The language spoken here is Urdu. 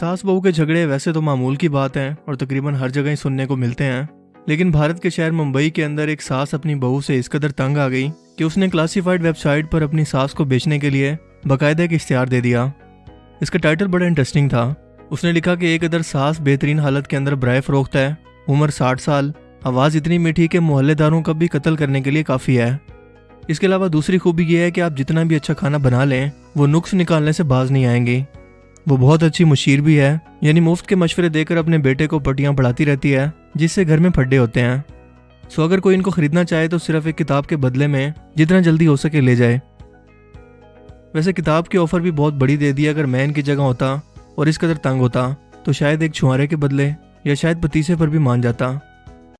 ساس بہو کے جھگڑے ویسے تو معمول کی بات ہیں اور تقریباً ہر جگہ ہی سننے کو ملتے ہیں۔ لیکن بھارت کے شہر ممبئی کے اندر ایک ساس اپنی بہو سے اس قدر تنگ آ گئی کہ اس نے کلاسیفائڈ ویب سائٹ پر اپنی ساس کو بیچنے کے لیے باقاعدہ ایک اشتہار دے دیا۔ اس کا ٹائٹل بڑا انٹرسٹنگ تھا۔ اس نے لکھا کہ ایک ادھر ساس بہترین حالت کے اندر برائے فروخت ہے۔ عمر ساٹھ سال، آواز اتنی میٹھی کہ محلے داروں کا بھی قتل کرنے کے لیے کافی ہے۔ اس کے علاوہ دوسری خوبی یہ ہے کہ آپ جتنا بھی اچھا کھانا بنا لیں، وہ نقص نکالنے سے باز نہیں آئیں گی۔ وہ بہت اچھی مشیر بھی ہے یعنی مفت کے مشورے دے کر اپنے بیٹے کو پٹیاں پڑھاتی رہتی ہے، جس سے گھر میں پھڈے ہوتے ہیں۔ سو اگر کوئی ان کو خریدنا چاہے تو صرف ایک کتاب کے بدلے میں جتنا جلدی ہو سکے لے جائے۔ ویسے کتاب کی آفر بھی بہت بڑی دے دی اگر میں ان کی جگہ ہوتا اور اس قدر تنگ ہوتا، تو شاید ایک چھوارے کے بدلے یا شاید پتیسے پر بھی مان جاتا۔